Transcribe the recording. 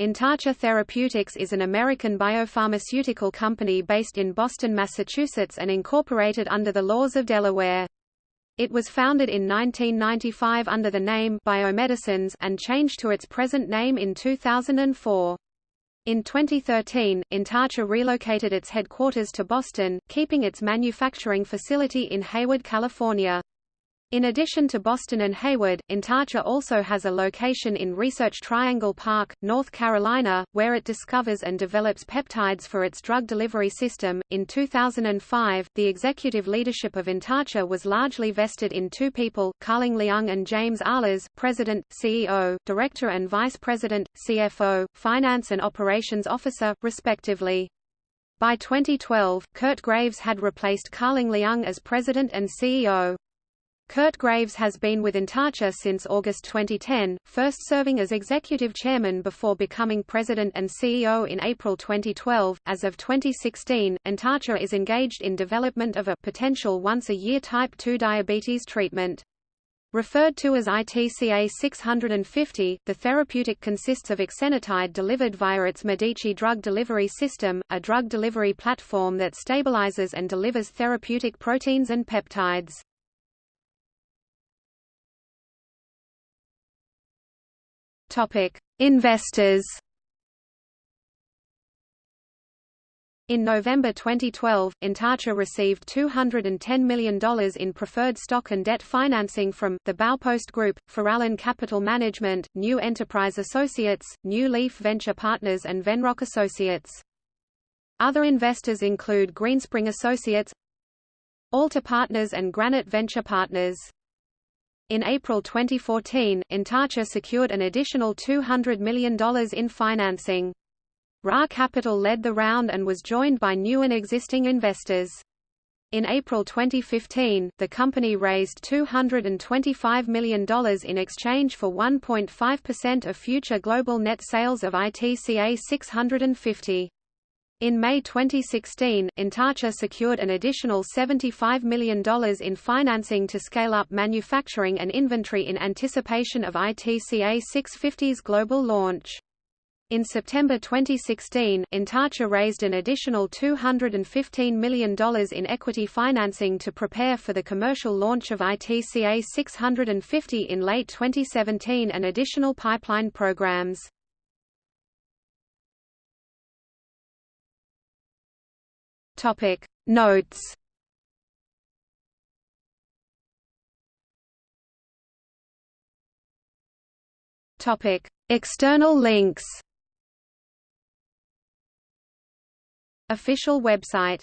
Intarcia Therapeutics is an American biopharmaceutical company based in Boston, Massachusetts and incorporated under the laws of Delaware. It was founded in 1995 under the name Biomedicines and changed to its present name in 2004. In 2013, Intarcia relocated its headquarters to Boston, keeping its manufacturing facility in Hayward, California. In addition to Boston and Hayward, Intarcia also has a location in Research Triangle Park, North Carolina, where it discovers and develops peptides for its drug delivery system. In 2005, the executive leadership of Intarcia was largely vested in two people, Carling Liang and James Ahlers, President, CEO, Director and Vice President, CFO, Finance and Operations Officer, respectively. By 2012, Kurt Graves had replaced Carling Liang as President and CEO. Kurt Graves has been with Intarcia since August 2010, first serving as executive chairman before becoming president and CEO in April 2012. As of 2016, Intarcia is engaged in development of a potential once-a-year type 2 diabetes treatment. Referred to as ITCA 650, the therapeutic consists of exenatide delivered via its Medici drug delivery system, a drug delivery platform that stabilizes and delivers therapeutic proteins and peptides. Topic: Investors. In November 2012, Intarcia received $210 million in preferred stock and debt financing from the Baupost Group, Farallon Capital Management, New Enterprise Associates, New Leaf Venture Partners and Venrock Associates. Other investors include Greenspring Associates, Alta Partners and Granite Venture Partners. In April 2014, Intarcia secured an additional $200 million in financing. Ra Capital led the round and was joined by new and existing investors. In April 2015, the company raised $225 million in exchange for 1.5% of future global net sales of ITCA 650. In May 2016, Intarcia secured an additional $75 million in financing to scale up manufacturing and inventory in anticipation of ITCA 650's global launch. In September 2016, Intarcia raised an additional $215 million in equity financing to prepare for the commercial launch of ITCA 650 in late 2017 and additional pipeline programs. Topic. Notes. Topic. External links. Official website